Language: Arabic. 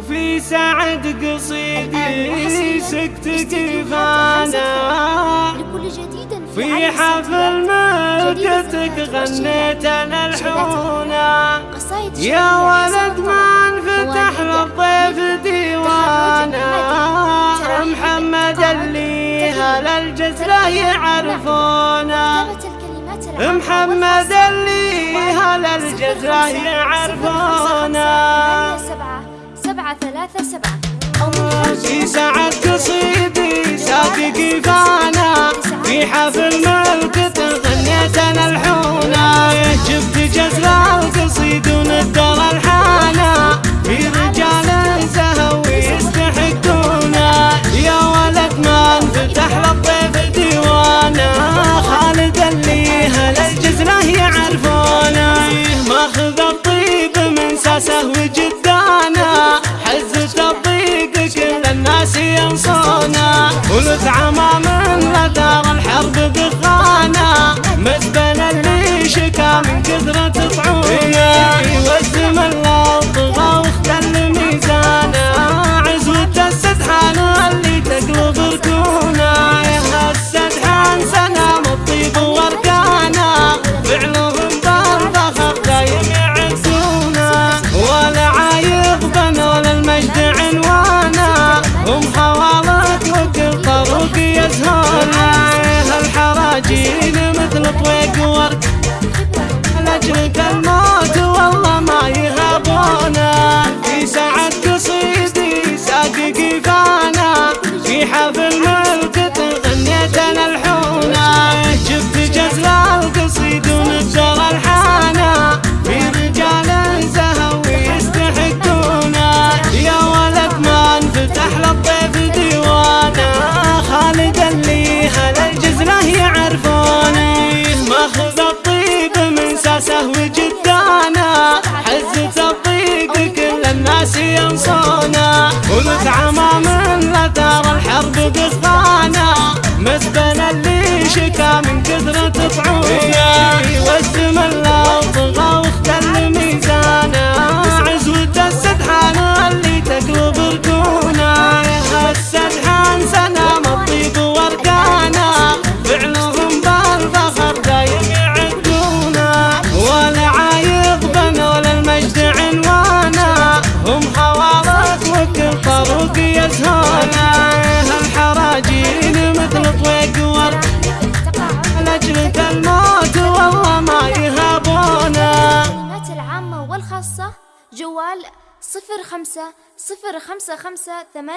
وفي سعد قصيدي سكت كيفانا في حفل ملكتك غنيت أنا الحونا يا ولد ما انفتح للضيف ديوانا محمد اللي هل الجزرة يعرفونا محمد اللي هل الجزرة يعرفونا سبعة ثلاثة سبعة. في سعد قصيدي ساقي كيفانا في حفل ولد عمام لدار الحرب الحراجين مثل طويق ورد لأجلك الموت والله ما يهابونا. في سعد قصيدي ساقي كيفانا في حفل من ساسه وجدانا حزة الضيق كل الناس ينصونا ولد عمام لدار الحرب دخانا مسبن اللي شكا من كثرة طعونا. طرق يزهونا الحراجين مثل طويق ورد. لأجلك الموت والله ما يهابونا. الكلمات العامة والخاصة جوال صفر خمسة صفر خمسة خمسة ثمانية